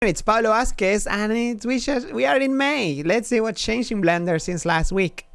It's Pablo Vazquez and it's, we, we are in May. Let's see what changed in Blender since last week.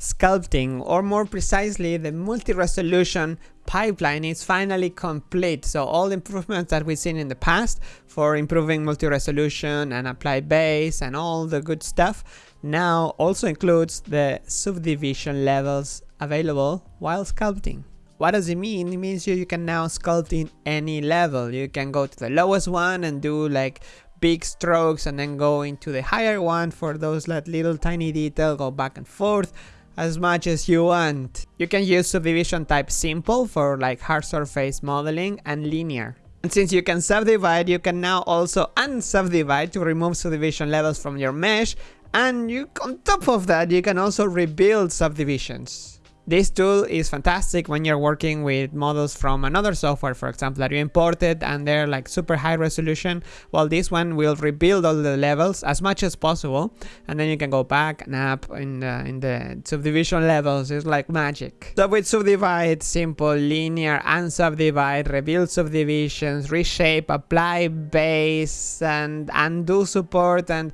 Sculpting, or more precisely, the multi-resolution pipeline is finally complete. So all the improvements that we've seen in the past for improving multi-resolution and apply base and all the good stuff now also includes the subdivision levels available while sculpting. What does it mean? It means you, you can now sculpt in any level. You can go to the lowest one and do like big strokes and then go into the higher one for those like little tiny detail, go back and forth as much as you want. You can use subdivision type simple for like hard surface modeling and linear. And since you can subdivide, you can now also unsubdivide to remove subdivision levels from your mesh. And you, on top of that, you can also rebuild subdivisions. This tool is fantastic when you're working with models from another software, for example, that you imported and they're like super high resolution. Well, this one will rebuild all the levels as much as possible. And then you can go back and up in the, in the subdivision levels. It's like magic. So with subdivide, simple, linear, and subdivide, rebuild subdivisions, reshape, apply base, and undo support and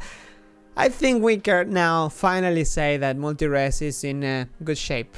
I think we can now finally say that multi-res is in a good shape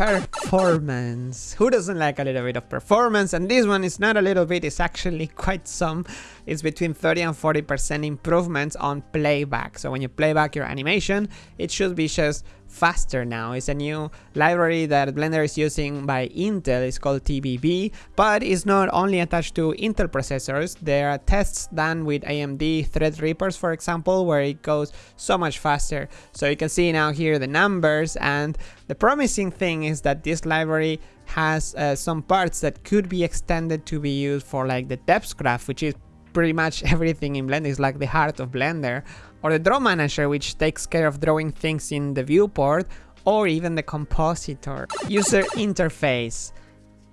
performance. Who doesn't like a little bit of performance? And this one is not a little bit, it's actually quite some. It's between 30 and 40% improvements on playback. So when you play back your animation, it should be just faster now. It's a new library that Blender is using by Intel. It's called TBB, but it's not only attached to Intel processors. There are tests done with AMD Threadrippers, for example, where it goes so much faster. So you can see now here the numbers and the promising thing is that this library has uh, some parts that could be extended to be used for like the depsgraph, which is pretty much everything in Blender. It's like the heart of Blender. Or the draw manager, which takes care of drawing things in the viewport, or even the compositor. User interface.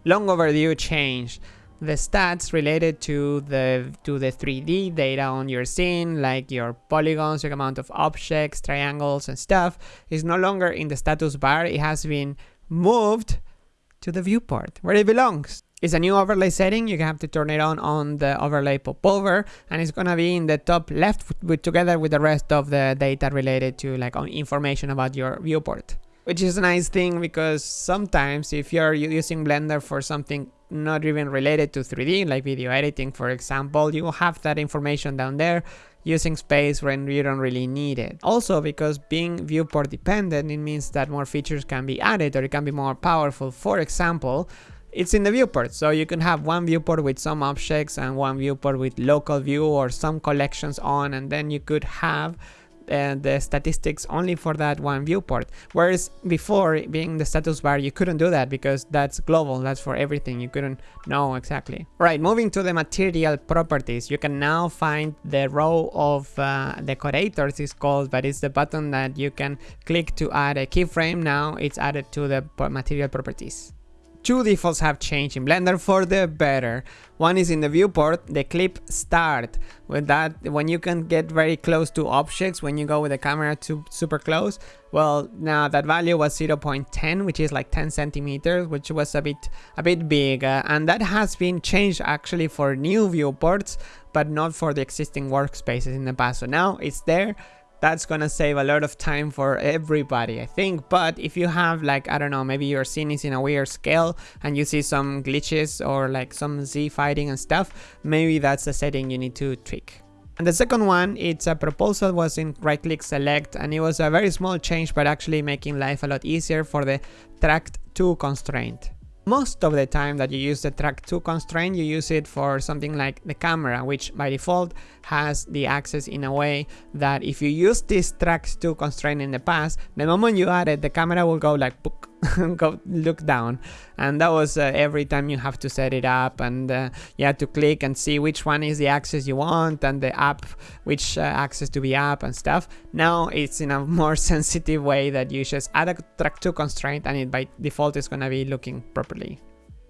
Long overdue change. The stats related to the to the 3D data on your scene, like your polygons, your amount of objects, triangles, and stuff, is no longer in the status bar. It has been moved to the viewport, where it belongs. It's a new overlay setting, you have to turn it on on the overlay popover and it's gonna be in the top left with, together with the rest of the data related to like information about your viewport. Which is a nice thing because sometimes if you're using Blender for something not even related to 3D, like video editing for example, you have that information down there using space when you don't really need it. Also because being viewport dependent, it means that more features can be added or it can be more powerful. For example, it's in the viewport. So you can have one viewport with some objects and one viewport with local view or some collections on and then you could have uh, the statistics only for that one viewport. Whereas before, being the status bar, you couldn't do that because that's global, that's for everything, you couldn't know exactly. Right, moving to the material properties, you can now find the row of uh, decorators is called, but it's the button that you can click to add a keyframe. Now it's added to the material properties. Two defaults have changed in Blender for the better. One is in the viewport, the clip start. With that, when you can get very close to objects, when you go with the camera to super close, well, now that value was 0.10, which is like 10 centimeters, which was a bit a bit big, uh, and that has been changed actually for new viewports, but not for the existing workspaces in the past. So now it's there that's gonna save a lot of time for everybody I think but if you have like I don't know maybe your scene is in a weird scale and you see some glitches or like some Z fighting and stuff maybe that's a setting you need to tweak and the second one, it's a proposal was in right click select and it was a very small change but actually making life a lot easier for the tracked to constraint. Most of the time that you use the track to constraint, you use it for something like the camera, which by default has the axis in a way that if you use this track to constraint in the past, the moment you add it, the camera will go like book go look down. And that was uh, every time you have to set it up and uh, you have to click and see which one is the axis you want and the app which uh, axis to be up and stuff. Now it's in a more sensitive way that you just add a track to constraint and it by default is going to be looking properly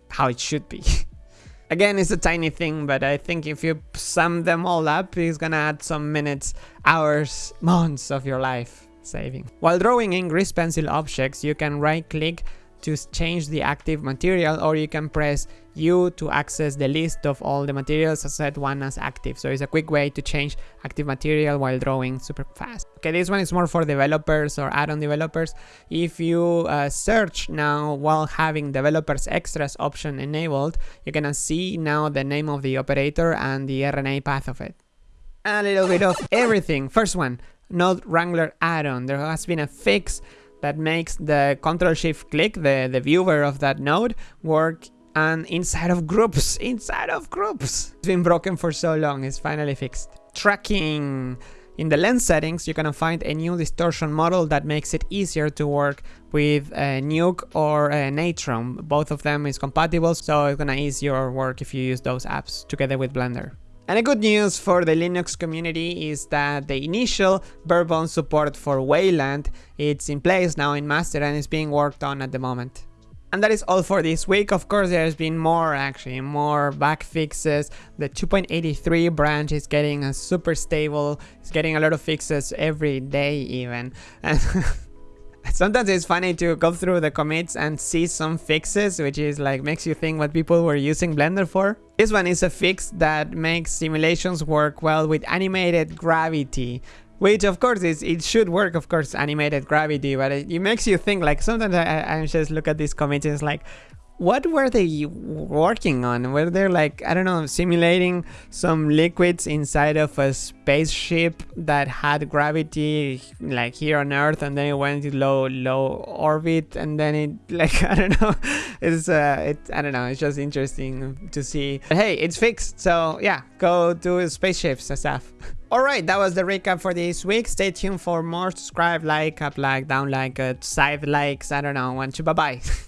how it should be. Again, it's a tiny thing, but I think if you sum them all up, it's gonna add some minutes, hours, months of your life saving. While drawing in grease pencil objects, you can right click to change the active material or you can press U to access the list of all the materials set one as active. So it's a quick way to change active material while drawing super fast. Okay, this one is more for developers or add-on developers. If you uh, search now while having developers extras option enabled, you're gonna see now the name of the operator and the RNA path of it. A little bit of everything. First one, Node Wrangler add-on. There has been a fix that makes the control shift click, the, the viewer of that node, work and inside of groups, inside of groups. It's been broken for so long, it's finally fixed. Tracking. In the lens settings, you're gonna find a new distortion model that makes it easier to work with Nuke or Natron. Both of them is compatible, so it's gonna ease your work if you use those apps together with Blender. And the good news for the Linux community is that the initial barebone support for Wayland, it's in place now in master and is being worked on at the moment. And that is all for this week. Of course, there's been more actually, more bug fixes. The 2.83 branch is getting a super stable. It's getting a lot of fixes every day even. Sometimes it's funny to go through the commits and see some fixes, which is like makes you think what people were using Blender for. This one is a fix that makes simulations work well with animated gravity. Which of course is it should work of course animated gravity but it, it makes you think like sometimes I, I just look at these commits and it's like what were they working on? Were they like, I don't know, simulating some liquids inside of a spaceship that had gravity like here on Earth and then it went to low, low orbit and then it like, I don't know, it's, uh, it, I don't know, it's just interesting to see. But hey, it's fixed. So yeah, go do spaceships and stuff. Alright, that was the recap for this week. Stay tuned for more. Subscribe, like, up like, down like, uh, side likes, I don't know, want to bye bye.